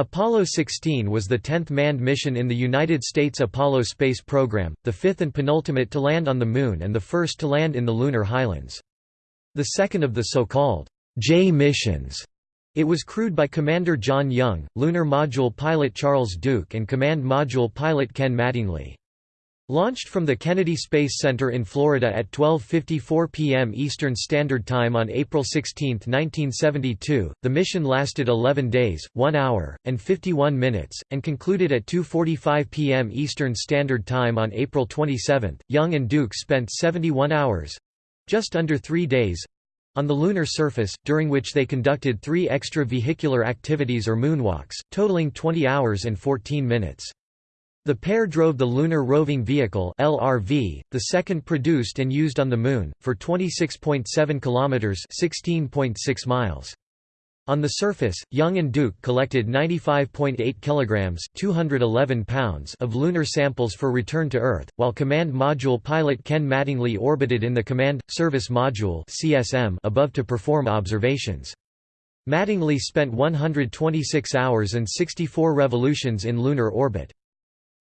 Apollo 16 was the 10th manned mission in the United States Apollo space program, the fifth and penultimate to land on the Moon and the first to land in the lunar highlands. The second of the so-called J missions. It was crewed by Commander John Young, Lunar Module pilot Charles Duke and Command Module pilot Ken Mattingly. Launched from the Kennedy Space Center in Florida at 12.54 p.m. Eastern Standard Time on April 16, 1972, the mission lasted 11 days, 1 hour, and 51 minutes, and concluded at 2.45 p.m. Eastern Standard Time on April 27. Young and Duke spent 71 hours—just under three days—on the lunar surface, during which they conducted three extra-vehicular activities or moonwalks, totaling 20 hours and 14 minutes. The pair drove the Lunar Roving Vehicle (LRV), the second produced and used on the Moon, for 26.7 kilometers (16.6 miles). On the surface, Young and Duke collected 95.8 kilograms (211 pounds) of lunar samples for return to Earth, while Command Module pilot Ken Mattingly orbited in the Command Service Module (CSM) above to perform observations. Mattingly spent 126 hours and 64 revolutions in lunar orbit.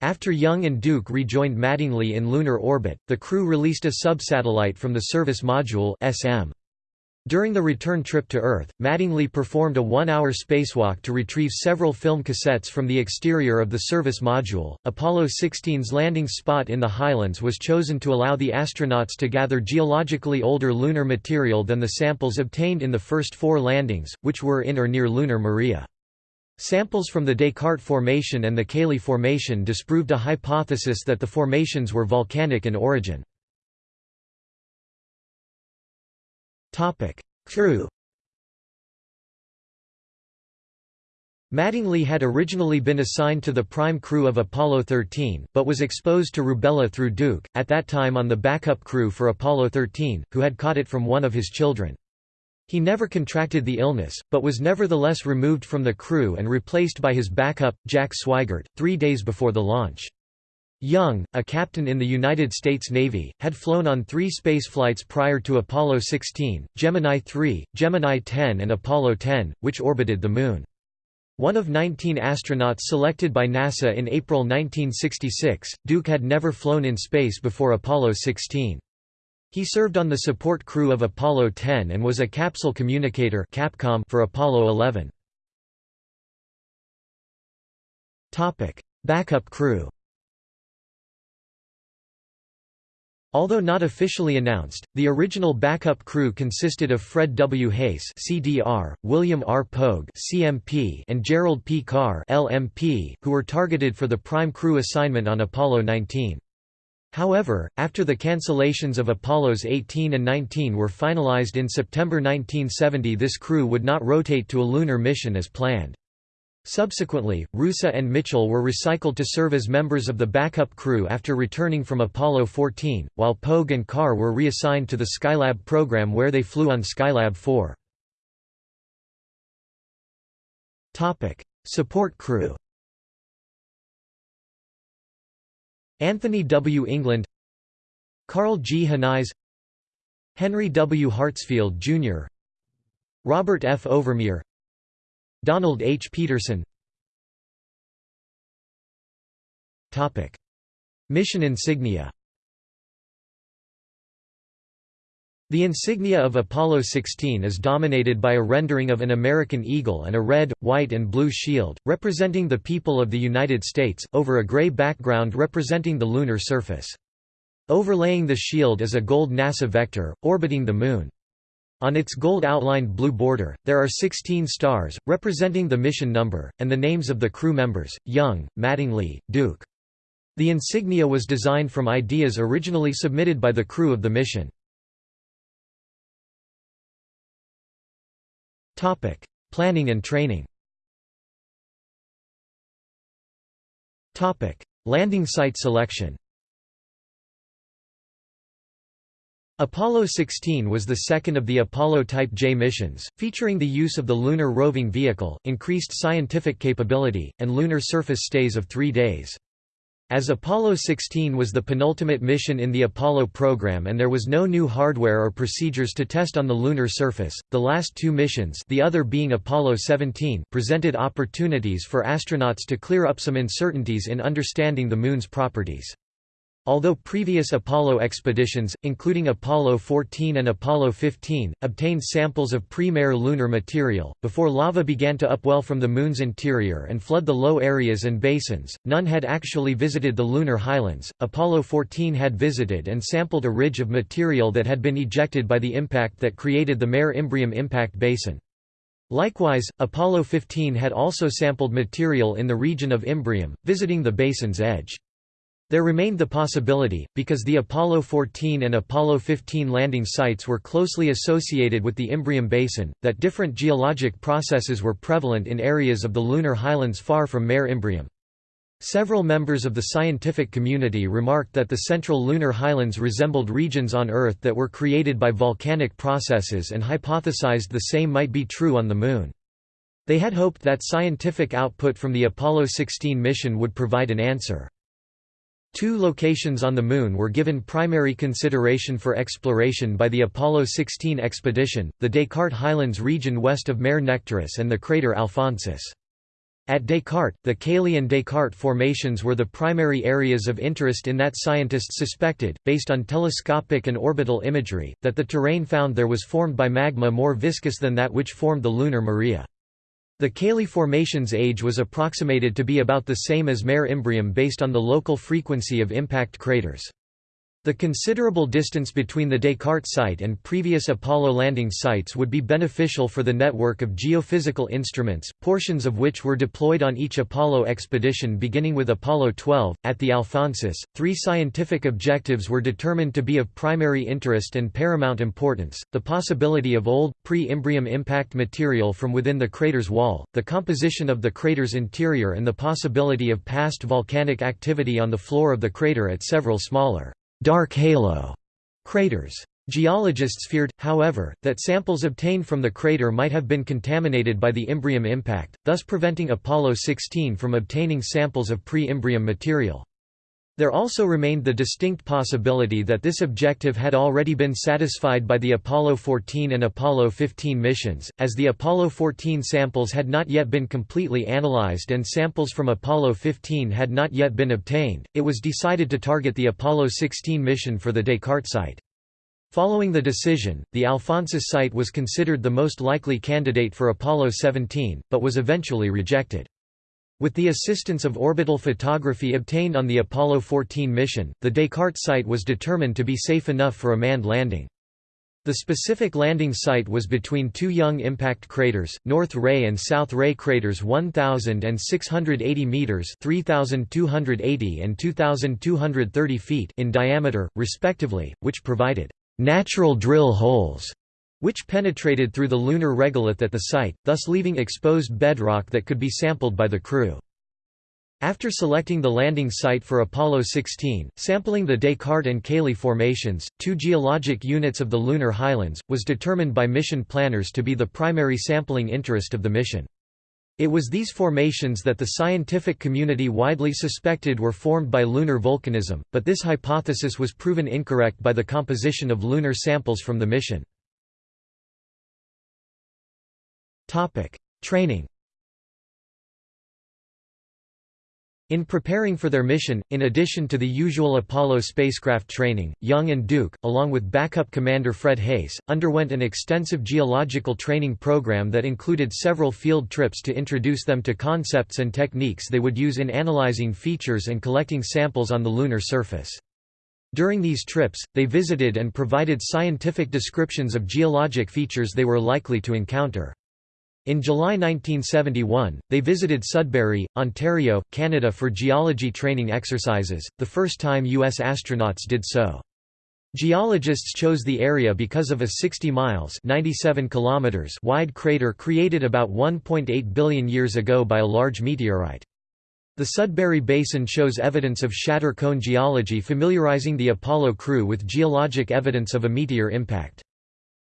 After Young and Duke rejoined Mattingly in lunar orbit, the crew released a subsatellite from the Service Module SM. During the return trip to Earth, Mattingly performed a one-hour spacewalk to retrieve several film cassettes from the exterior of the service module. Apollo 16's landing spot in the Highlands was chosen to allow the astronauts to gather geologically older lunar material than the samples obtained in the first four landings, which were in or near lunar Maria. Samples from the Descartes Formation and the Cayley Formation disproved a hypothesis that the formations were volcanic in origin. Crew Mattingly had originally been assigned to the prime crew of Apollo 13, but was exposed to rubella through Duke, at that time on the backup crew for Apollo 13, who had caught it from one of his children. He never contracted the illness, but was nevertheless removed from the crew and replaced by his backup, Jack Swigert, three days before the launch. Young, a captain in the United States Navy, had flown on three spaceflights prior to Apollo 16, Gemini 3, Gemini 10 and Apollo 10, which orbited the Moon. One of 19 astronauts selected by NASA in April 1966, Duke had never flown in space before Apollo 16. He served on the support crew of Apollo 10 and was a capsule communicator Capcom for Apollo 11. Topic: Backup crew. Although not officially announced, the original backup crew consisted of Fred W. Haise (CDR), William R. Pogue (CMP), and Gerald P. Carr (LMP), who were targeted for the prime crew assignment on Apollo 19. However, after the cancellations of Apollos 18 and 19 were finalized in September 1970 this crew would not rotate to a lunar mission as planned. Subsequently, Roosa and Mitchell were recycled to serve as members of the backup crew after returning from Apollo 14, while Pogue and Carr were reassigned to the Skylab program where they flew on Skylab 4. Support crew Anthony W. England Carl G. Henize Henry W. Hartsfield, Jr. Robert F. Overmyer Donald H. Peterson Mission insignia The insignia of Apollo 16 is dominated by a rendering of an American eagle and a red, white and blue shield, representing the people of the United States, over a gray background representing the lunar surface. Overlaying the shield is a gold NASA vector, orbiting the Moon. On its gold-outlined blue border, there are 16 stars, representing the mission number, and the names of the crew members, Young, Mattingly, Duke. The insignia was designed from ideas originally submitted by the crew of the mission. Topic: Planning and training. Topic: Landing site selection. Apollo 16 was the second of the Apollo Type J missions, featuring the use of the Lunar Roving Vehicle, increased scientific capability, and lunar surface stays of three days. As Apollo 16 was the penultimate mission in the Apollo program and there was no new hardware or procedures to test on the lunar surface, the last two missions the other being Apollo 17 presented opportunities for astronauts to clear up some uncertainties in understanding the Moon's properties. Although previous Apollo expeditions, including Apollo 14 and Apollo 15, obtained samples of pre-Mare lunar material, before lava began to upwell from the Moon's interior and flood the low areas and basins, none had actually visited the lunar highlands. Apollo 14 had visited and sampled a ridge of material that had been ejected by the impact that created the Mare Imbrium impact basin. Likewise, Apollo 15 had also sampled material in the region of Imbrium, visiting the basin's edge. There remained the possibility, because the Apollo 14 and Apollo 15 landing sites were closely associated with the Imbrium Basin, that different geologic processes were prevalent in areas of the lunar highlands far from Mare Imbrium. Several members of the scientific community remarked that the central lunar highlands resembled regions on Earth that were created by volcanic processes and hypothesized the same might be true on the Moon. They had hoped that scientific output from the Apollo 16 mission would provide an answer. Two locations on the Moon were given primary consideration for exploration by the Apollo 16 expedition, the Descartes Highlands region west of Mare Nectaris and the crater Alphonsus. At Descartes, the Cayley and Descartes formations were the primary areas of interest in that scientists suspected, based on telescopic and orbital imagery, that the terrain found there was formed by magma more viscous than that which formed the lunar Maria. The Cayley Formation's age was approximated to be about the same as Mare Imbrium based on the local frequency of impact craters. The considerable distance between the Descartes site and previous Apollo landing sites would be beneficial for the network of geophysical instruments, portions of which were deployed on each Apollo expedition beginning with Apollo 12. At the Alphonsus, three scientific objectives were determined to be of primary interest and paramount importance the possibility of old, pre Imbrium impact material from within the crater's wall, the composition of the crater's interior, and the possibility of past volcanic activity on the floor of the crater at several smaller dark halo craters. Geologists feared, however, that samples obtained from the crater might have been contaminated by the Imbrium impact, thus preventing Apollo 16 from obtaining samples of pre-Imbrium material. There also remained the distinct possibility that this objective had already been satisfied by the Apollo 14 and Apollo 15 missions, as the Apollo 14 samples had not yet been completely analyzed and samples from Apollo 15 had not yet been obtained. It was decided to target the Apollo 16 mission for the Descartes site. Following the decision, the Alphonsus site was considered the most likely candidate for Apollo 17, but was eventually rejected. With the assistance of orbital photography obtained on the Apollo 14 mission, the Descartes site was determined to be safe enough for a manned landing. The specific landing site was between two young impact craters, North Ray and South Ray craters 1,680 metres 3,280 and 2,230 feet in diameter, respectively, which provided natural drill holes which penetrated through the lunar regolith at the site, thus leaving exposed bedrock that could be sampled by the crew. After selecting the landing site for Apollo 16, sampling the Descartes and Cayley formations, two geologic units of the lunar highlands, was determined by mission planners to be the primary sampling interest of the mission. It was these formations that the scientific community widely suspected were formed by lunar volcanism, but this hypothesis was proven incorrect by the composition of lunar samples from the mission. Topic: Training. In preparing for their mission, in addition to the usual Apollo spacecraft training, Young and Duke, along with backup commander Fred Haise, underwent an extensive geological training program that included several field trips to introduce them to concepts and techniques they would use in analyzing features and collecting samples on the lunar surface. During these trips, they visited and provided scientific descriptions of geologic features they were likely to encounter. In July 1971, they visited Sudbury, Ontario, Canada for geology training exercises, the first time U.S. astronauts did so. Geologists chose the area because of a 60 miles 97 kilometers wide crater created about 1.8 billion years ago by a large meteorite. The Sudbury Basin shows evidence of shatter cone geology familiarizing the Apollo crew with geologic evidence of a meteor impact.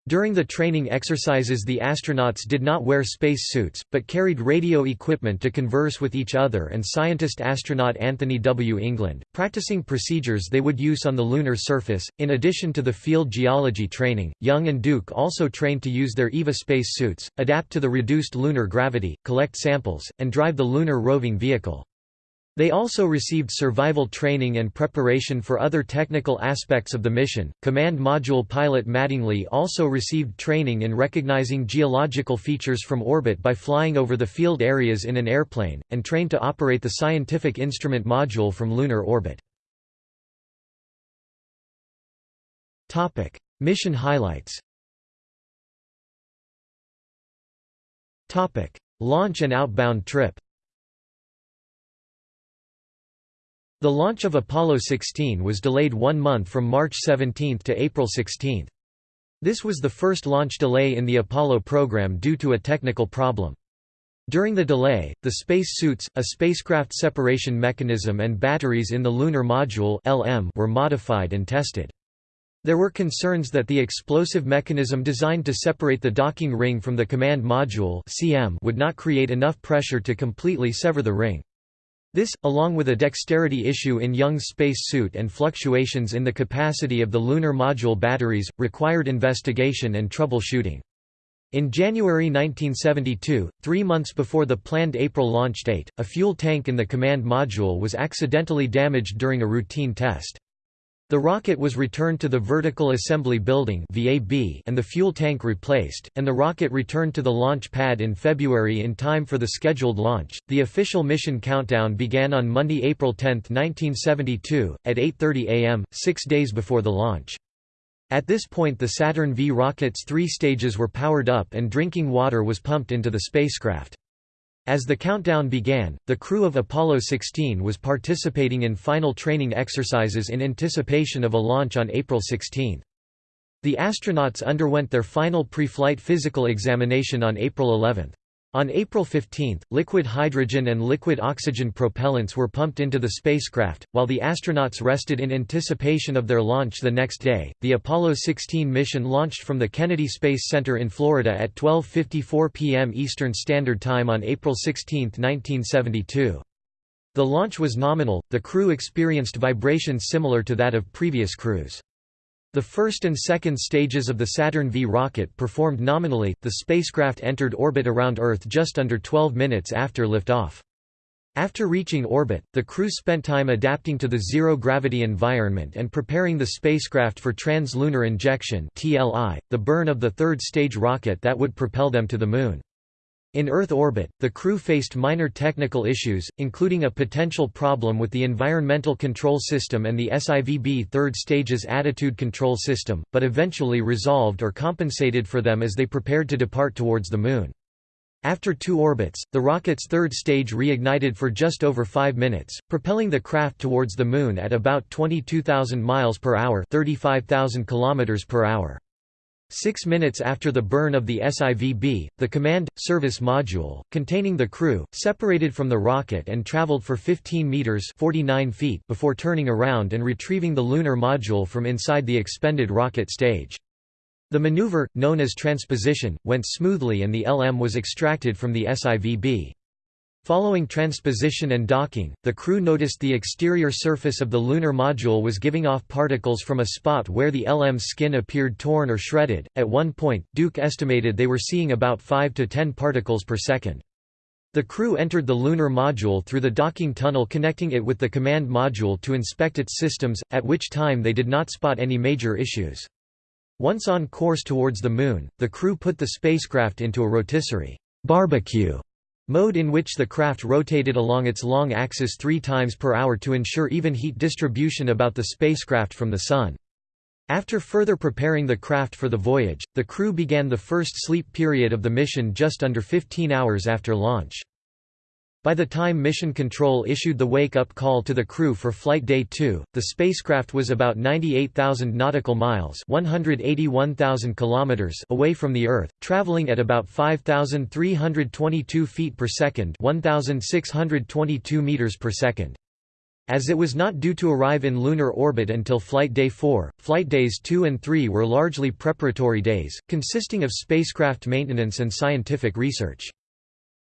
During the training exercises the astronauts did not wear space suits, but carried radio equipment to converse with each other and scientist-astronaut Anthony W. England, practicing procedures they would use on the lunar surface. In addition to the field geology training, Young and Duke also trained to use their EVA space suits, adapt to the reduced lunar gravity, collect samples, and drive the lunar roving vehicle. They also received survival training and preparation for other technical aspects of the mission. Command Module pilot Mattingly also received training in recognizing geological features from orbit by flying over the field areas in an airplane, and trained to operate the Scientific Instrument Module from lunar orbit. mission highlights Launch and outbound trip The launch of Apollo 16 was delayed one month from March 17 to April 16. This was the first launch delay in the Apollo program due to a technical problem. During the delay, the space suits, a spacecraft separation mechanism and batteries in the Lunar Module LM were modified and tested. There were concerns that the explosive mechanism designed to separate the docking ring from the command module CM would not create enough pressure to completely sever the ring. This, along with a dexterity issue in Young's space suit and fluctuations in the capacity of the lunar module batteries, required investigation and troubleshooting. In January 1972, three months before the planned April launch date, a fuel tank in the command module was accidentally damaged during a routine test. The rocket was returned to the Vertical Assembly Building and the fuel tank replaced, and the rocket returned to the launch pad in February in time for the scheduled launch. The official mission countdown began on Monday, April 10, 1972, at 8:30 a.m., 6 days before the launch. At this point the Saturn V rocket's three stages were powered up and drinking water was pumped into the spacecraft. As the countdown began, the crew of Apollo 16 was participating in final training exercises in anticipation of a launch on April 16. The astronauts underwent their final pre-flight physical examination on April 11. On April 15, liquid hydrogen and liquid oxygen propellants were pumped into the spacecraft, while the astronauts rested in anticipation of their launch the next day. The Apollo 16 mission launched from the Kennedy Space Center in Florida at 12:54 p.m. Eastern Standard Time on April 16, 1972. The launch was nominal. The crew experienced vibrations similar to that of previous crews. The first and second stages of the Saturn V rocket performed nominally. The spacecraft entered orbit around Earth just under 12 minutes after liftoff. After reaching orbit, the crew spent time adapting to the zero-gravity environment and preparing the spacecraft for trans-lunar injection the burn of the third-stage rocket that would propel them to the Moon. In Earth orbit, the crew faced minor technical issues, including a potential problem with the Environmental Control System and the SIVB third stage's attitude control system, but eventually resolved or compensated for them as they prepared to depart towards the Moon. After two orbits, the rocket's third stage reignited for just over five minutes, propelling the craft towards the Moon at about 22,000 miles per hour 35,000 kilometers per hour. Six minutes after the burn of the SIVB, the Command – Service Module, containing the crew, separated from the rocket and traveled for 15 meters 49 feet before turning around and retrieving the lunar module from inside the expended rocket stage. The maneuver, known as transposition, went smoothly and the LM was extracted from the SIVB. Following transposition and docking, the crew noticed the exterior surface of the lunar module was giving off particles from a spot where the LM's skin appeared torn or shredded. At one point, Duke estimated they were seeing about 5 to 10 particles per second. The crew entered the lunar module through the docking tunnel connecting it with the command module to inspect its systems, at which time they did not spot any major issues. Once on course towards the Moon, the crew put the spacecraft into a rotisserie barbecue Mode in which the craft rotated along its long axis three times per hour to ensure even heat distribution about the spacecraft from the Sun. After further preparing the craft for the voyage, the crew began the first sleep period of the mission just under 15 hours after launch. By the time Mission Control issued the wake-up call to the crew for Flight Day 2, the spacecraft was about 98,000 nautical miles 181,000 kilometers away from the Earth, traveling at about 5,322 feet per second 1,622 meters per second. As it was not due to arrive in lunar orbit until Flight Day 4, Flight Days 2 and 3 were largely preparatory days, consisting of spacecraft maintenance and scientific research.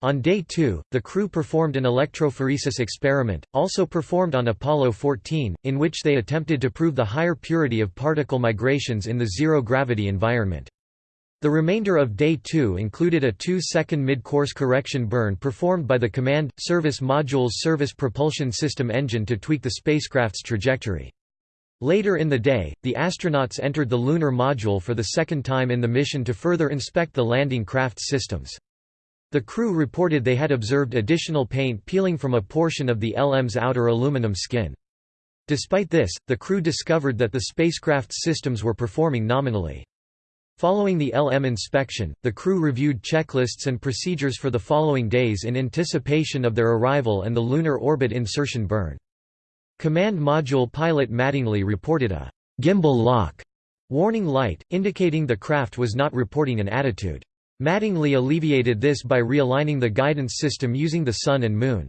On day 2, the crew performed an electrophoresis experiment, also performed on Apollo 14, in which they attempted to prove the higher purity of particle migrations in the zero-gravity environment. The remainder of Day 2 included a two-second mid-course correction burn performed by the Command, Service Module's Service Propulsion System engine to tweak the spacecraft's trajectory. Later in the day, the astronauts entered the lunar module for the second time in the mission to further inspect the landing craft's systems. The crew reported they had observed additional paint peeling from a portion of the LM's outer aluminum skin. Despite this, the crew discovered that the spacecraft's systems were performing nominally. Following the LM inspection, the crew reviewed checklists and procedures for the following days in anticipation of their arrival and the lunar orbit insertion burn. Command Module pilot Mattingly reported a gimbal lock warning light, indicating the craft was not reporting an attitude. Mattingly alleviated this by realigning the guidance system using the Sun and Moon.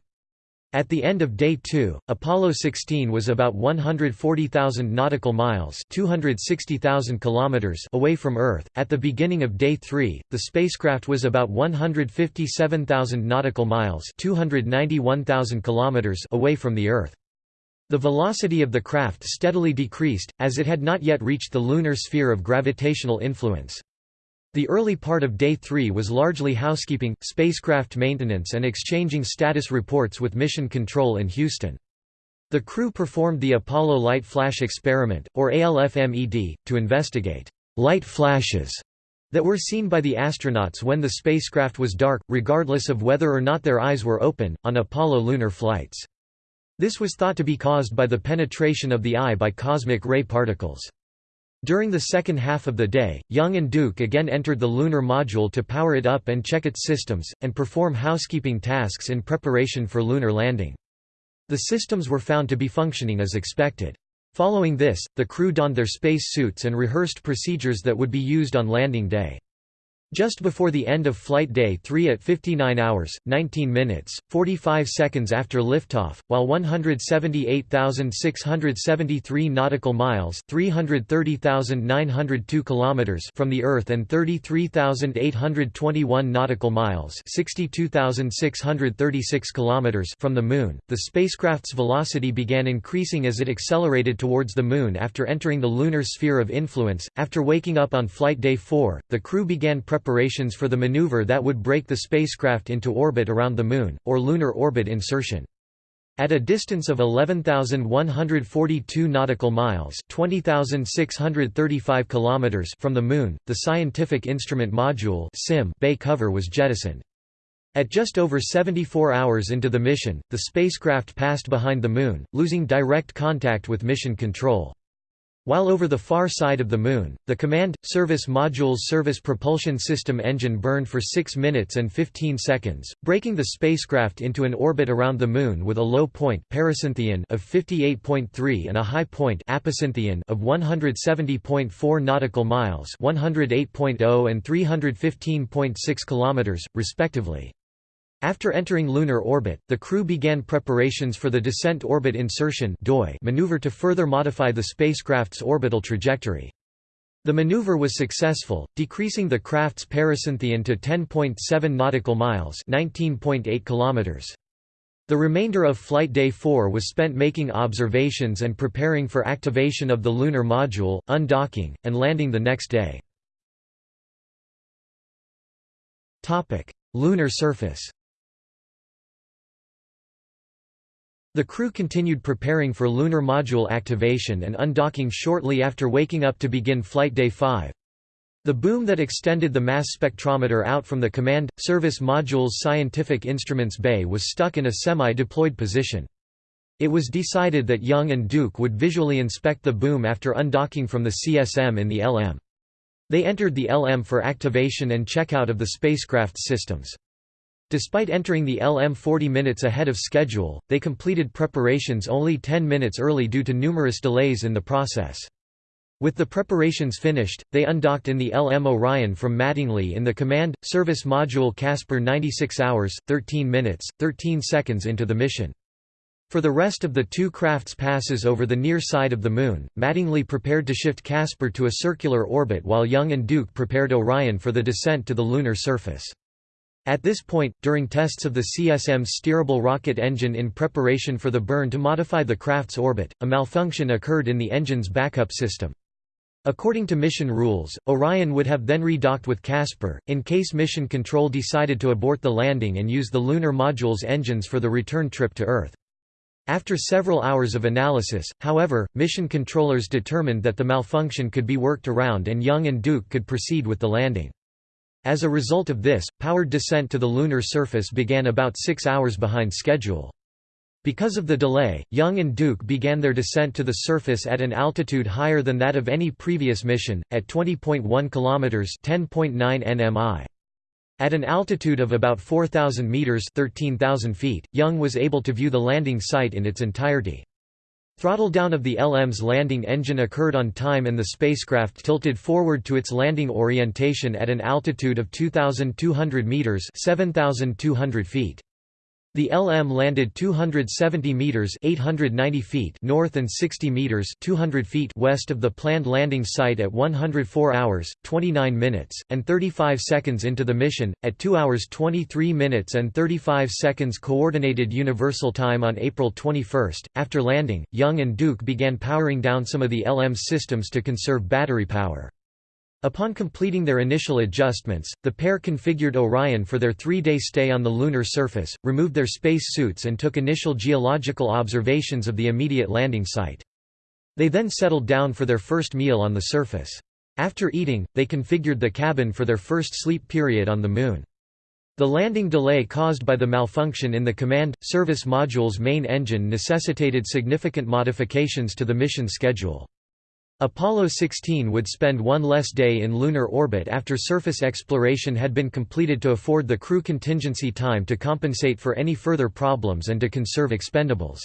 At the end of Day 2, Apollo 16 was about 140,000 nautical miles 260,000 kilometers away from Earth. At the beginning of Day 3, the spacecraft was about 157,000 nautical miles 291,000 kilometers away from the Earth. The velocity of the craft steadily decreased, as it had not yet reached the lunar sphere of gravitational influence. The early part of Day 3 was largely housekeeping, spacecraft maintenance and exchanging status reports with Mission Control in Houston. The crew performed the Apollo Light Flash Experiment, or ALFMED, to investigate light flashes that were seen by the astronauts when the spacecraft was dark, regardless of whether or not their eyes were open, on Apollo lunar flights. This was thought to be caused by the penetration of the eye by cosmic ray particles. During the second half of the day, Young and Duke again entered the lunar module to power it up and check its systems, and perform housekeeping tasks in preparation for lunar landing. The systems were found to be functioning as expected. Following this, the crew donned their space suits and rehearsed procedures that would be used on landing day. Just before the end of Flight Day 3 at 59 hours, 19 minutes, 45 seconds after liftoff, while 178,673 nautical miles 330,902 kilometers from the Earth and 33,821 nautical miles 62,636 kilometers from the Moon, the spacecraft's velocity began increasing as it accelerated towards the Moon after entering the lunar sphere of influence. After waking up on Flight Day 4, the crew began preparations for the maneuver that would break the spacecraft into orbit around the Moon, or lunar orbit insertion. At a distance of 11,142 nautical miles (20,635 kilometers) from the Moon, the Scientific Instrument Module (SIM) bay cover was jettisoned. At just over 74 hours into the mission, the spacecraft passed behind the Moon, losing direct contact with Mission Control. While over the far side of the Moon, the Command, Service Module's Service Propulsion System engine burned for 6 minutes and 15 seconds, breaking the spacecraft into an orbit around the Moon with a low point of 58.3 and a high point apocynthion of 170.4 nautical miles 108.0 and 315.6 kilometers, respectively. After entering lunar orbit, the crew began preparations for the descent orbit insertion maneuver to further modify the spacecraft's orbital trajectory. The maneuver was successful, decreasing the craft's pericynthion to 10.7 nautical miles (19.8 kilometers). The remainder of Flight Day 4 was spent making observations and preparing for activation of the lunar module, undocking, and landing the next day. Lunar surface The crew continued preparing for lunar module activation and undocking shortly after waking up to begin Flight Day 5. The boom that extended the mass spectrometer out from the Command, Service Module's Scientific Instruments Bay was stuck in a semi-deployed position. It was decided that Young and Duke would visually inspect the boom after undocking from the CSM in the LM. They entered the LM for activation and checkout of the spacecraft's systems. Despite entering the LM 40 minutes ahead of schedule, they completed preparations only 10 minutes early due to numerous delays in the process. With the preparations finished, they undocked in the LM Orion from Mattingly in the Command, Service Module Casper 96 hours, 13 minutes, 13 seconds into the mission. For the rest of the two crafts passes over the near side of the Moon, Mattingly prepared to shift Casper to a circular orbit while Young and Duke prepared Orion for the descent to the lunar surface. At this point, during tests of the CSM's steerable rocket engine in preparation for the burn to modify the craft's orbit, a malfunction occurred in the engine's backup system. According to mission rules, Orion would have then redocked with Casper, in case Mission Control decided to abort the landing and use the lunar module's engines for the return trip to Earth. After several hours of analysis, however, mission controllers determined that the malfunction could be worked around and Young and Duke could proceed with the landing. As a result of this, powered descent to the lunar surface began about six hours behind schedule. Because of the delay, Young and Duke began their descent to the surface at an altitude higher than that of any previous mission, at 20.1 kilometers (10.9 nmi). At an altitude of about 4,000 meters (13,000 feet), Young was able to view the landing site in its entirety. Throttle down of the LM's landing engine occurred on time and the spacecraft tilted forward to its landing orientation at an altitude of 2,200 meters (7,200 feet). The LM landed 270 meters (890 feet) north and 60 meters (200 feet) west of the planned landing site at 104 hours, 29 minutes and 35 seconds into the mission at 2 hours 23 minutes and 35 seconds coordinated universal time on April 21. After landing, Young and Duke began powering down some of the LM's systems to conserve battery power. Upon completing their initial adjustments, the pair configured Orion for their three-day stay on the lunar surface, removed their space suits and took initial geological observations of the immediate landing site. They then settled down for their first meal on the surface. After eating, they configured the cabin for their first sleep period on the Moon. The landing delay caused by the malfunction in the Command, Service Module's main engine necessitated significant modifications to the mission schedule. Apollo 16 would spend one less day in lunar orbit after surface exploration had been completed to afford the crew contingency time to compensate for any further problems and to conserve expendables.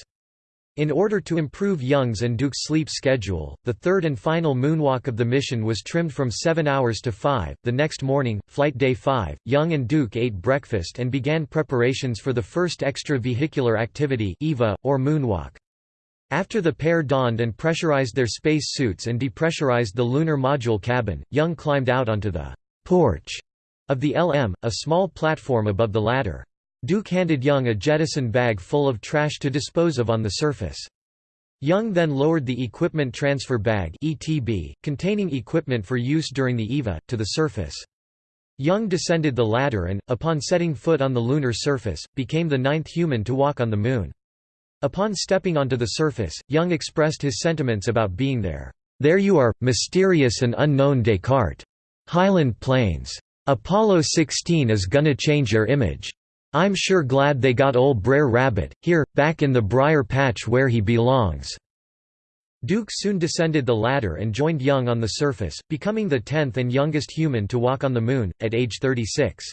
In order to improve Young's and Duke's sleep schedule, the third and final moonwalk of the mission was trimmed from 7 hours to 5. The next morning, flight day 5, Young and Duke ate breakfast and began preparations for the first extravehicular activity EVA, or moonwalk. After the pair donned and pressurized their space suits and depressurized the lunar module cabin, Young climbed out onto the porch of the LM, a small platform above the ladder. Duke handed Young a jettison bag full of trash to dispose of on the surface. Young then lowered the Equipment Transfer Bag ETB, containing equipment for use during the EVA, to the surface. Young descended the ladder and, upon setting foot on the lunar surface, became the ninth human to walk on the Moon. Upon stepping onto the surface, Young expressed his sentiments about being there. There you are, mysterious and unknown Descartes. Highland Plains. Apollo 16 is gonna change your image. I'm sure glad they got ol' Brer Rabbit, here, back in the briar patch where he belongs." Duke soon descended the ladder and joined Young on the surface, becoming the tenth and youngest human to walk on the Moon, at age 36.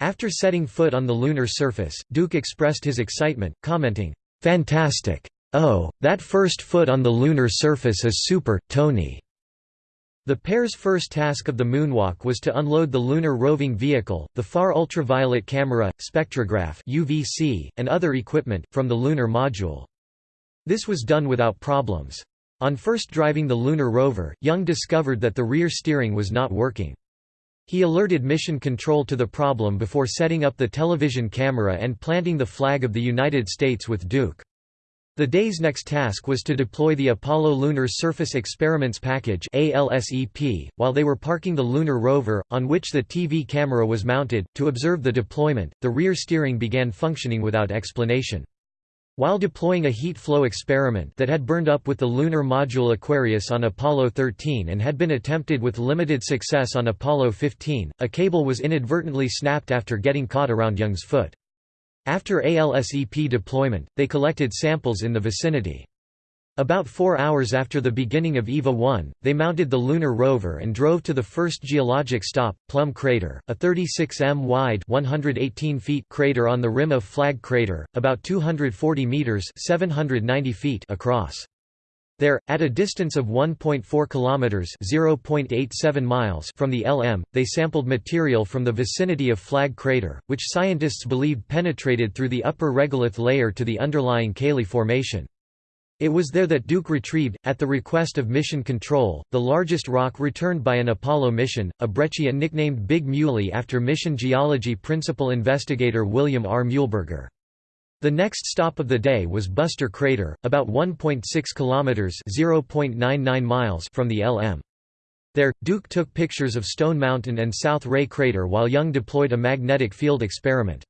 After setting foot on the lunar surface, Duke expressed his excitement, commenting, Fantastic. Oh, that first foot on the lunar surface is super, Tony. The pair's first task of the moonwalk was to unload the lunar roving vehicle, the far ultraviolet camera, spectrograph UVC, and other equipment, from the lunar module. This was done without problems. On first driving the lunar rover, Young discovered that the rear steering was not working. He alerted Mission Control to the problem before setting up the television camera and planting the flag of the United States with Duke. The day's next task was to deploy the Apollo Lunar Surface Experiments Package while they were parking the lunar rover, on which the TV camera was mounted, to observe the deployment. The rear steering began functioning without explanation. While deploying a heat flow experiment that had burned up with the lunar module Aquarius on Apollo 13 and had been attempted with limited success on Apollo 15, a cable was inadvertently snapped after getting caught around Young's foot. After ALSEP deployment, they collected samples in the vicinity. About four hours after the beginning of EVA-1, they mounted the lunar rover and drove to the first geologic stop, Plum Crater, a 36 m wide 118 feet crater on the rim of Flag Crater, about 240 meters 790 feet across. There, at a distance of 1.4 kilometers (0.87 miles) from the LM, they sampled material from the vicinity of Flag crater, which scientists believed penetrated through the upper regolith layer to the underlying Cayley Formation. It was there that Duke retrieved, at the request of Mission Control, the largest rock returned by an Apollo mission, a breccia nicknamed Big Muley after mission geology principal investigator William R. Muehlberger. The next stop of the day was Buster Crater, about 1.6 kilometers (0.99 miles) from the LM. There, Duke took pictures of Stone Mountain and South Ray Crater while Young deployed a magnetic field experiment.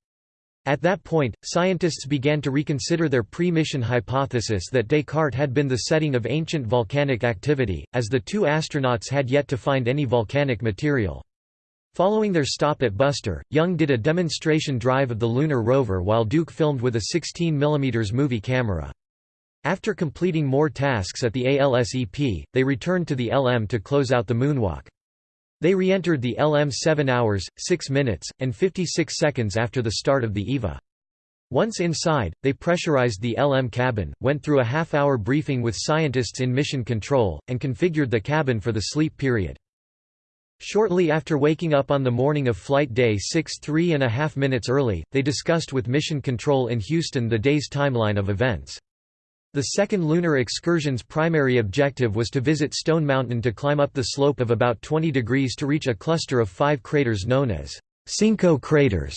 At that point, scientists began to reconsider their pre-mission hypothesis that Descartes had been the setting of ancient volcanic activity, as the two astronauts had yet to find any volcanic material. Following their stop at Buster, Young did a demonstration drive of the lunar rover while Duke filmed with a 16 mm movie camera. After completing more tasks at the ALSEP, they returned to the LM to close out the moonwalk. They re-entered the LM 7 hours, 6 minutes, and 56 seconds after the start of the EVA. Once inside, they pressurized the LM cabin, went through a half-hour briefing with scientists in mission control, and configured the cabin for the sleep period. Shortly after waking up on the morning of flight day 6 three and a half minutes early, they discussed with Mission Control in Houston the day's timeline of events. The second lunar excursion's primary objective was to visit Stone Mountain to climb up the slope of about 20 degrees to reach a cluster of five craters known as Cinco craters.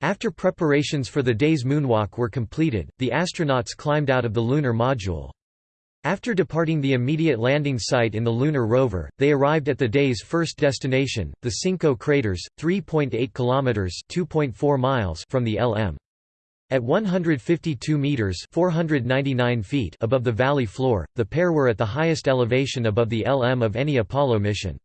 After preparations for the day's moonwalk were completed, the astronauts climbed out of the lunar module. After departing the immediate landing site in the lunar rover, they arrived at the day's first destination, the Cinco craters, 3.8 kilometers (2.4 miles) from the LM. At 152 meters (499 feet) above the valley floor, the pair were at the highest elevation above the LM of any Apollo mission.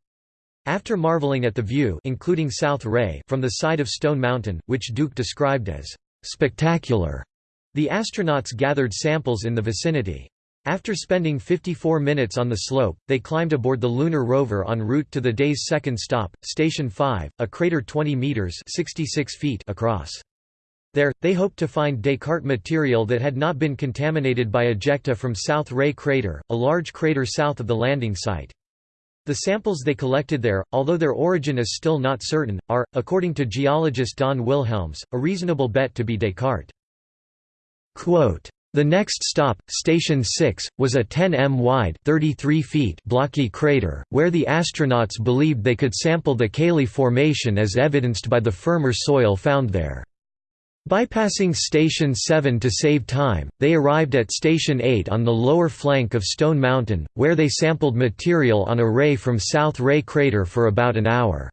After marveling at the view including South Ray from the side of Stone Mountain, which Duke described as spectacular, the astronauts gathered samples in the vicinity. After spending 54 minutes on the slope, they climbed aboard the lunar rover en route to the day's second stop, Station 5, a crater 20 meters (66 feet) across. There, they hoped to find Descartes material that had not been contaminated by ejecta from South Ray crater, a large crater south of the landing site. The samples they collected there, although their origin is still not certain, are, according to geologist Don Wilhelms, a reasonable bet to be Descartes. Quote, the next stop, Station 6, was a 10 m wide 33 feet blocky crater, where the astronauts believed they could sample the Cayley Formation as evidenced by the firmer soil found there. Bypassing Station 7 to save time, they arrived at Station 8 on the lower flank of Stone Mountain, where they sampled material on a ray from South Ray crater for about an hour.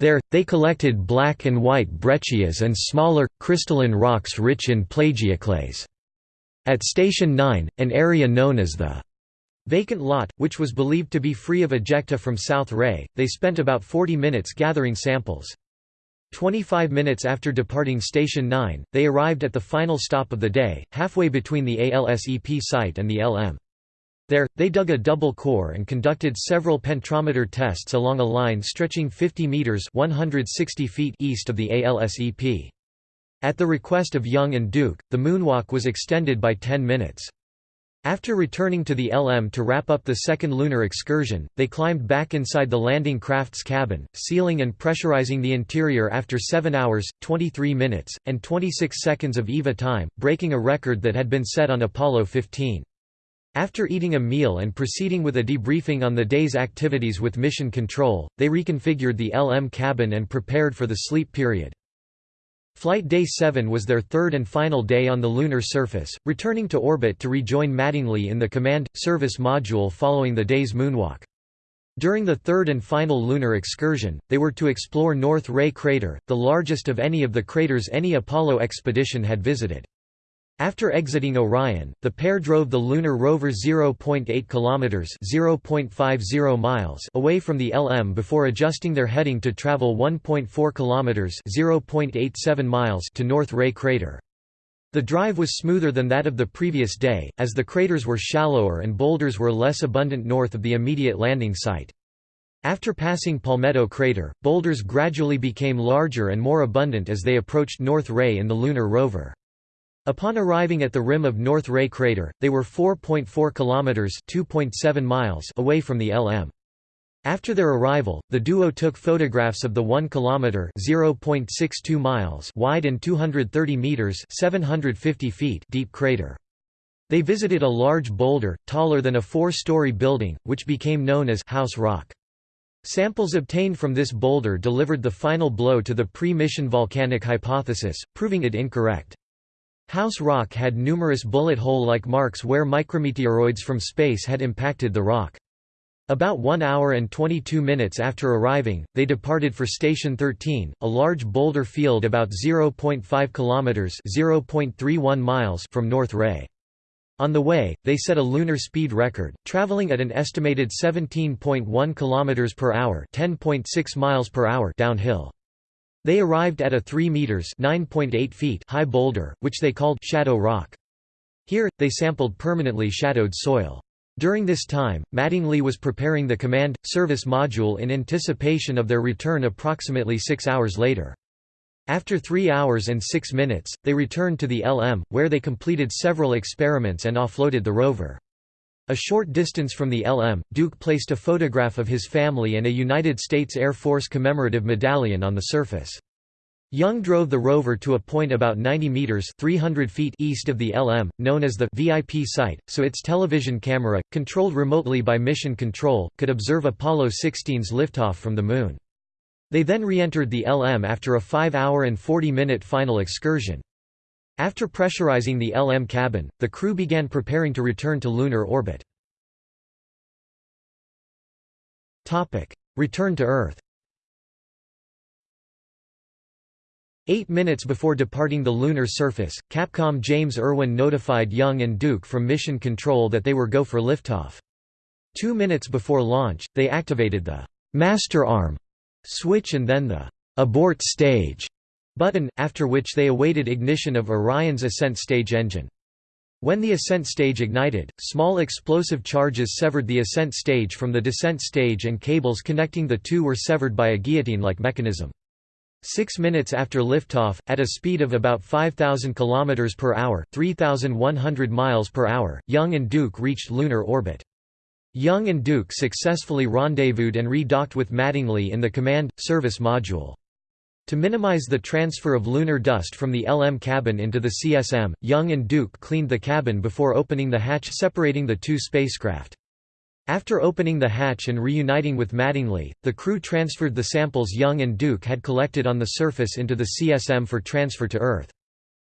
There, they collected black and white breccias and smaller, crystalline rocks rich in plagioclase. At Station 9, an area known as the vacant lot, which was believed to be free of ejecta from South Ray, they spent about 40 minutes gathering samples. 25 minutes after departing Station 9, they arrived at the final stop of the day, halfway between the ALSEP site and the LM. There, they dug a double core and conducted several penetrometer tests along a line stretching 50 meters (160 feet) east of the ALSEP. At the request of Young and Duke, the moonwalk was extended by 10 minutes. After returning to the LM to wrap up the second lunar excursion, they climbed back inside the landing craft's cabin, sealing and pressurizing the interior after 7 hours, 23 minutes, and 26 seconds of EVA time, breaking a record that had been set on Apollo 15. After eating a meal and proceeding with a debriefing on the day's activities with Mission Control, they reconfigured the LM cabin and prepared for the sleep period. Flight Day 7 was their third and final day on the lunar surface, returning to orbit to rejoin Mattingly in the Command – Service Module following the day's moonwalk. During the third and final lunar excursion, they were to explore North Ray Crater, the largest of any of the craters any Apollo expedition had visited. After exiting Orion, the pair drove the lunar rover 0.8 kilometers (0.50 miles) away from the LM before adjusting their heading to travel 1.4 kilometers (0.87 miles) to North Ray crater. The drive was smoother than that of the previous day, as the craters were shallower and boulders were less abundant north of the immediate landing site. After passing Palmetto crater, boulders gradually became larger and more abundant as they approached North Ray in the lunar rover. Upon arriving at the rim of North Ray crater, they were 4.4 kilometers (2.7 miles) away from the LM. After their arrival, the duo took photographs of the 1 kilometer (0.62 miles) wide and 230 meters (750 feet) deep crater. They visited a large boulder, taller than a four-story building, which became known as House Rock. Samples obtained from this boulder delivered the final blow to the pre-mission volcanic hypothesis, proving it incorrect. House Rock had numerous bullet hole-like marks where micrometeoroids from space had impacted the rock. About 1 hour and 22 minutes after arriving, they departed for Station 13, a large boulder field about 0.5 kilometers (0.31 miles) from North Ray. On the way, they set a lunar speed record, traveling at an estimated 17.1 kilometers per hour, 10.6 miles per hour downhill. They arrived at a 3 meters (9.8 feet) high boulder, which they called Shadow Rock. Here, they sampled permanently shadowed soil. During this time, Mattingly was preparing the command service module in anticipation of their return approximately 6 hours later. After 3 hours and 6 minutes, they returned to the LM, where they completed several experiments and offloaded the rover. A short distance from the LM, Duke placed a photograph of his family and a United States Air Force commemorative medallion on the surface. Young drove the rover to a point about 90 meters (300 feet) east of the LM, known as the VIP site, so its television camera, controlled remotely by Mission Control, could observe Apollo 16's liftoff from the Moon. They then re-entered the LM after a 5-hour and 40-minute final excursion. After pressurizing the LM cabin, the crew began preparing to return to lunar orbit. Return to Earth Eight minutes before departing the lunar surface, Capcom James Irwin notified Young and Duke from Mission Control that they were go for liftoff. Two minutes before launch, they activated the «master arm» switch and then the «abort stage» button, after which they awaited ignition of Orion's ascent stage engine. When the ascent stage ignited, small explosive charges severed the ascent stage from the descent stage and cables connecting the two were severed by a guillotine-like mechanism. Six minutes after liftoff, at a speed of about 5,000 km per hour 3,100 miles per hour, Young and Duke reached lunar orbit. Young and Duke successfully rendezvoused and re-docked with Mattingly in the Command, Service Module. To minimize the transfer of lunar dust from the LM cabin into the CSM, Young and Duke cleaned the cabin before opening the hatch separating the two spacecraft. After opening the hatch and reuniting with Mattingly, the crew transferred the samples Young and Duke had collected on the surface into the CSM for transfer to Earth.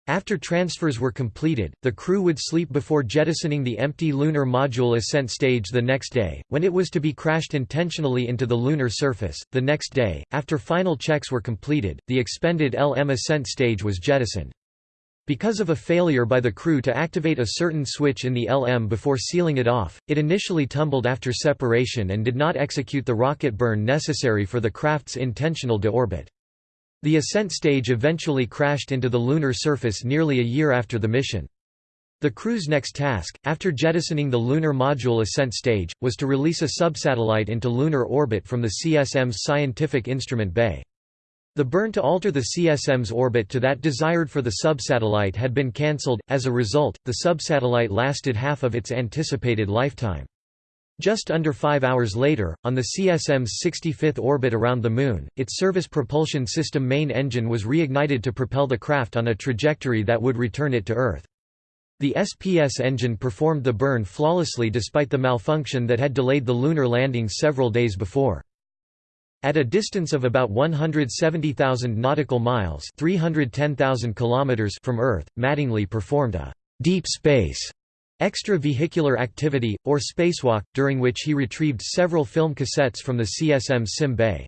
After transfers were completed, the crew would sleep before jettisoning the empty lunar module ascent stage the next day, when it was to be crashed intentionally into the lunar surface. The next day, after final checks were completed, the expended LM ascent stage was jettisoned. Because of a failure by the crew to activate a certain switch in the LM before sealing it off, it initially tumbled after separation and did not execute the rocket burn necessary for the craft's intentional deorbit. The ascent stage eventually crashed into the lunar surface nearly a year after the mission. The crew's next task, after jettisoning the lunar module ascent stage, was to release a subsatellite into lunar orbit from the CSM's scientific instrument bay. The burn to alter the CSM's orbit to that desired for the subsatellite had been cancelled, as a result, the subsatellite lasted half of its anticipated lifetime. Just under five hours later, on the CSM's 65th orbit around the Moon, its service propulsion system main engine was reignited to propel the craft on a trajectory that would return it to Earth. The SPS engine performed the burn flawlessly despite the malfunction that had delayed the lunar landing several days before. At a distance of about 170,000 nautical miles 310,000 kilometers from Earth, Mattingly performed a «deep space» extravehicular activity, or spacewalk, during which he retrieved several film cassettes from the CSM sim bay.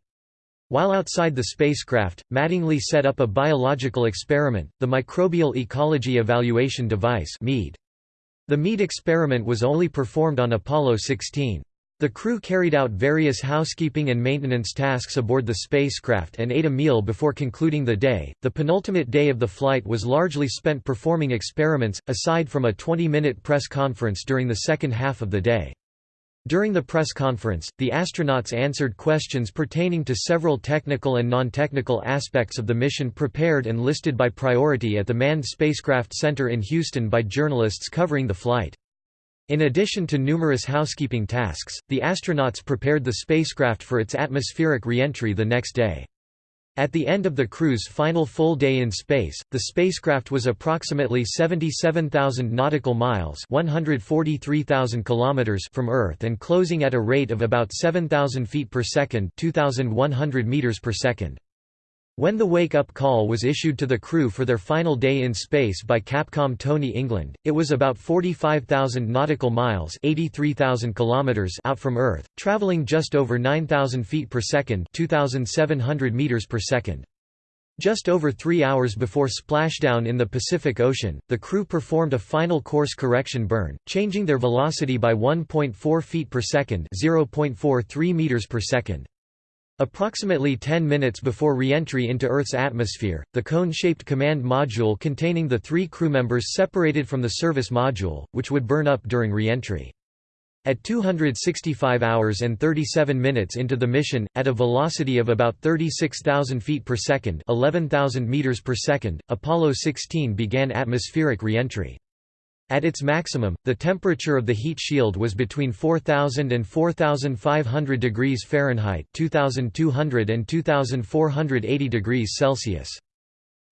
While outside the spacecraft, Mattingly set up a biological experiment, the Microbial Ecology Evaluation Device The MEED experiment was only performed on Apollo 16. The crew carried out various housekeeping and maintenance tasks aboard the spacecraft and ate a meal before concluding the day. The penultimate day of the flight was largely spent performing experiments, aside from a 20 minute press conference during the second half of the day. During the press conference, the astronauts answered questions pertaining to several technical and non-technical aspects of the mission prepared and listed by priority at the Manned Spacecraft Center in Houston by journalists covering the flight. In addition to numerous housekeeping tasks, the astronauts prepared the spacecraft for its atmospheric re-entry the next day. At the end of the crew's final full day in space, the spacecraft was approximately 77,000 nautical miles (143,000 kilometers) from Earth and closing at a rate of about 7,000 feet per second (2,100 meters per second). When the wake-up call was issued to the crew for their final day in space by Capcom Tony England, it was about 45,000 nautical miles (83,000 kilometers) out from Earth, traveling just over 9,000 feet per second (2,700 meters per second). Just over three hours before splashdown in the Pacific Ocean, the crew performed a final course correction burn, changing their velocity by 1.4 feet per second (0.43 meters per second). Approximately 10 minutes before re-entry into Earth's atmosphere, the cone-shaped command module containing the three crew members separated from the service module, which would burn up during re-entry. At 265 hours and 37 minutes into the mission, at a velocity of about 36,000 feet per second 11,000 meters per second, Apollo 16 began atmospheric re-entry. At its maximum, the temperature of the heat shield was between 4000 and 4500 degrees Fahrenheit 2200 and 2480 degrees Celsius.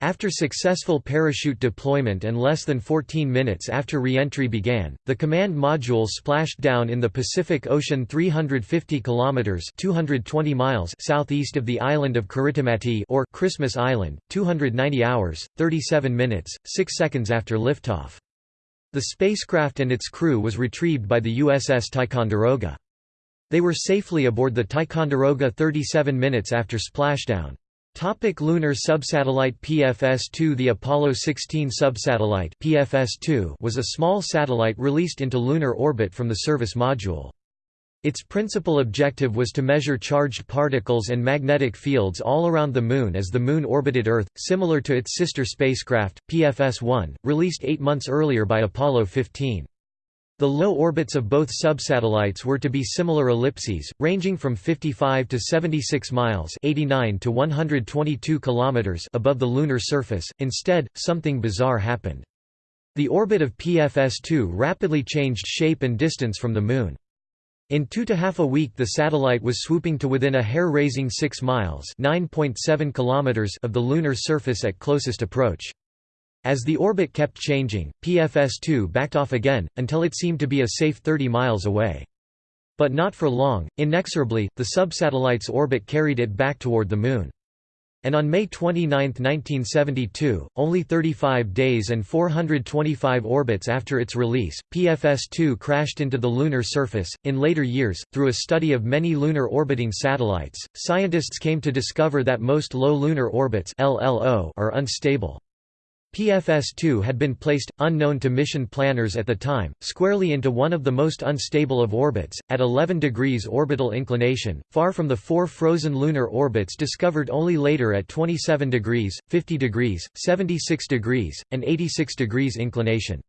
After successful parachute deployment and less than 14 minutes after re-entry began, the command module splashed down in the Pacific Ocean 350 kilometers (220 miles) southeast of the island of Kiritimati or Christmas Island, 290 hours, 37 minutes, 6 seconds after liftoff. The spacecraft and its crew was retrieved by the USS Ticonderoga. They were safely aboard the Ticonderoga 37 minutes after splashdown. Topic lunar subsatellite PFS-2 The Apollo 16 subsatellite PFS-2 was a small satellite released into lunar orbit from the service module. Its principal objective was to measure charged particles and magnetic fields all around the Moon as the Moon orbited Earth, similar to its sister spacecraft, PFS-1, released eight months earlier by Apollo 15. The low orbits of both subsatellites were to be similar ellipses, ranging from 55 to 76 miles 89 to 122 kilometers above the lunar surface. Instead, something bizarre happened. The orbit of PFS-2 rapidly changed shape and distance from the Moon. In two to half a week the satellite was swooping to within a hair-raising 6 miles kilometers of the lunar surface at closest approach. As the orbit kept changing, PFS-2 backed off again, until it seemed to be a safe 30 miles away. But not for long, inexorably, the subsatellite's orbit carried it back toward the Moon and on May 29, 1972, only 35 days and 425 orbits after its release, PFS-2 crashed into the lunar surface. In later years, through a study of many lunar orbiting satellites, scientists came to discover that most low lunar orbits (LLO) are unstable. PFS-2 had been placed, unknown to mission planners at the time, squarely into one of the most unstable of orbits, at 11 degrees orbital inclination, far from the four frozen lunar orbits discovered only later at 27 degrees, 50 degrees, 76 degrees, and 86 degrees inclination.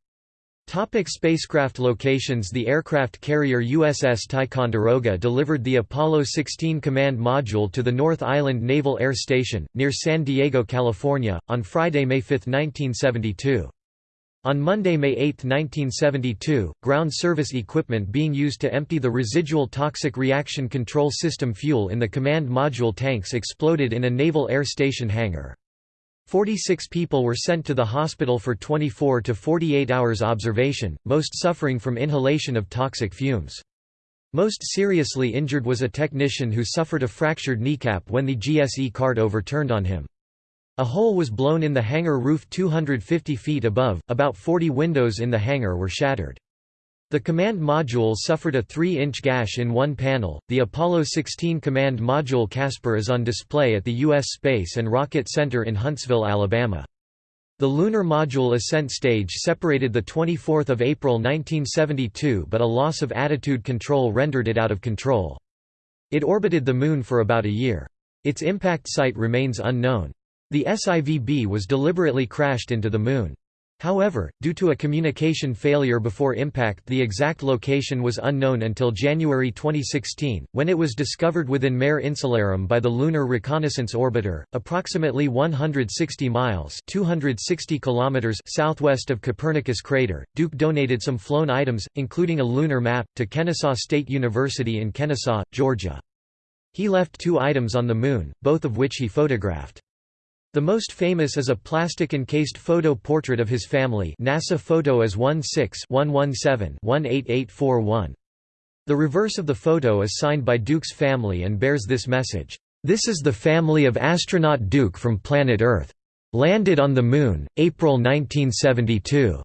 Topic spacecraft locations The aircraft carrier USS Ticonderoga delivered the Apollo 16 command module to the North Island Naval Air Station, near San Diego, California, on Friday, May 5, 1972. On Monday, May 8, 1972, ground service equipment being used to empty the residual toxic reaction control system fuel in the command module tanks exploded in a Naval Air Station hangar. 46 people were sent to the hospital for 24 to 48 hours observation, most suffering from inhalation of toxic fumes. Most seriously injured was a technician who suffered a fractured kneecap when the GSE cart overturned on him. A hole was blown in the hangar roof 250 feet above, about 40 windows in the hangar were shattered. The command module suffered a 3-inch gash in one panel. The Apollo 16 command module Casper is on display at the U.S. Space and Rocket Center in Huntsville, Alabama. The lunar module ascent stage separated the 24th of April 1972 but a loss of attitude control rendered it out of control. It orbited the Moon for about a year. Its impact site remains unknown. The SIVB was deliberately crashed into the Moon. However, due to a communication failure before impact the exact location was unknown until January 2016, when it was discovered within Mare Insularum by the Lunar Reconnaissance Orbiter, approximately 160 miles 260 kilometers southwest of Copernicus crater. Duke donated some flown items, including a lunar map, to Kennesaw State University in Kennesaw, Georgia. He left two items on the Moon, both of which he photographed. The most famous is a plastic-encased photo portrait of his family NASA photo as 16-117-18841. The reverse of the photo is signed by Duke's family and bears this message, "'This is the family of astronaut Duke from planet Earth. Landed on the Moon, April 1972."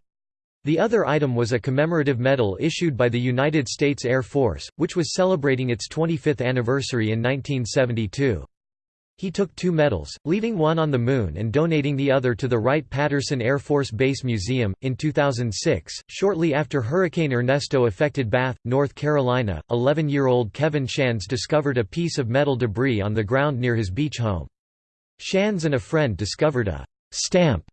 The other item was a commemorative medal issued by the United States Air Force, which was celebrating its 25th anniversary in 1972. He took two medals, leaving one on the Moon and donating the other to the Wright-Patterson Air Force Base Museum. In 2006, shortly after Hurricane Ernesto affected Bath, North Carolina, 11-year-old Kevin Shands discovered a piece of metal debris on the ground near his beach home. Shands and a friend discovered a stamp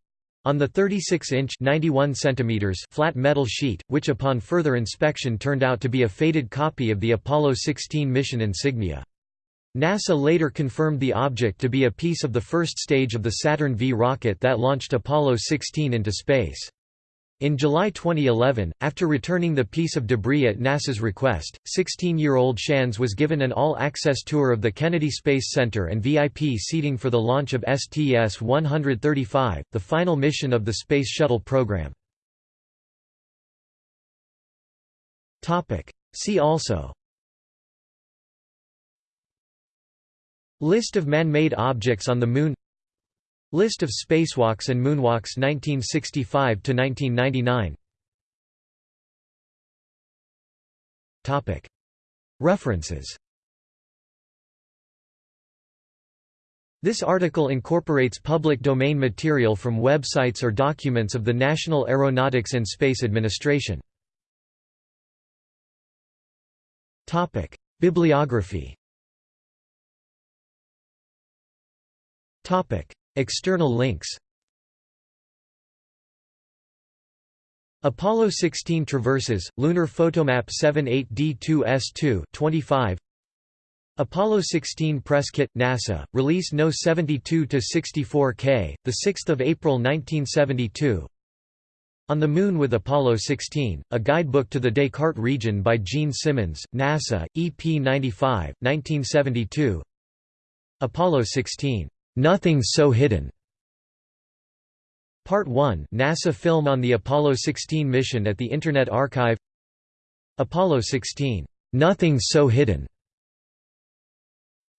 on the 36-inch (91 centimeters) flat metal sheet, which upon further inspection turned out to be a faded copy of the Apollo 16 mission insignia. NASA later confirmed the object to be a piece of the first stage of the Saturn V rocket that launched Apollo 16 into space. In July 2011, after returning the piece of debris at NASA's request, 16-year-old Shands was given an all-access tour of the Kennedy Space Center and VIP seating for the launch of STS-135, the final mission of the Space Shuttle program. See also List of man-made objects on the Moon List of spacewalks and moonwalks 1965–1999 References This article incorporates public domain material from websites or documents of the National Aeronautics and Space Administration. Bibliography External links. Apollo 16 traverses, Lunar Photomap 78D2S2 25 Apollo 16 press kit NASA release No 72 to 64K the 6th of April 1972 On the Moon with Apollo 16 a guidebook to the Descartes region by Gene Simmons NASA EP 95 1972 Apollo 16 Nothing So Hidden. Part 1 NASA film on the Apollo 16 mission at the Internet Archive Apollo 16. Nothing So Hidden.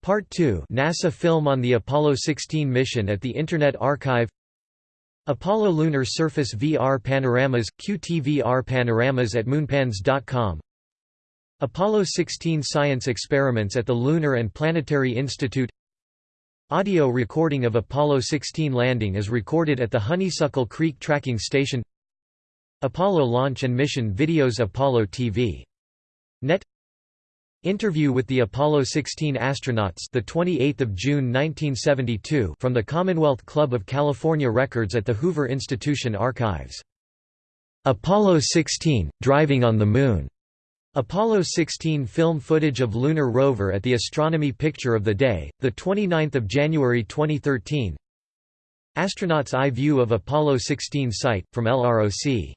Part 2 NASA film on the Apollo 16 mission at the Internet Archive Apollo Lunar Surface VR Panoramas – QTVR Panoramas at moonpans.com Apollo 16 Science Experiments at the Lunar and Planetary Institute Audio recording of Apollo 16 landing is recorded at the Honeysuckle Creek Tracking Station Apollo launch and mission videos Apollo TV. Net Interview with the Apollo 16 astronauts the 28th of June 1972 from the Commonwealth Club of California Records at the Hoover Institution Archives. Apollo 16 driving on the moon Apollo 16 film footage of lunar rover at the Astronomy Picture of the Day, 29 January 2013 Astronaut's eye view of Apollo 16 site, from LROC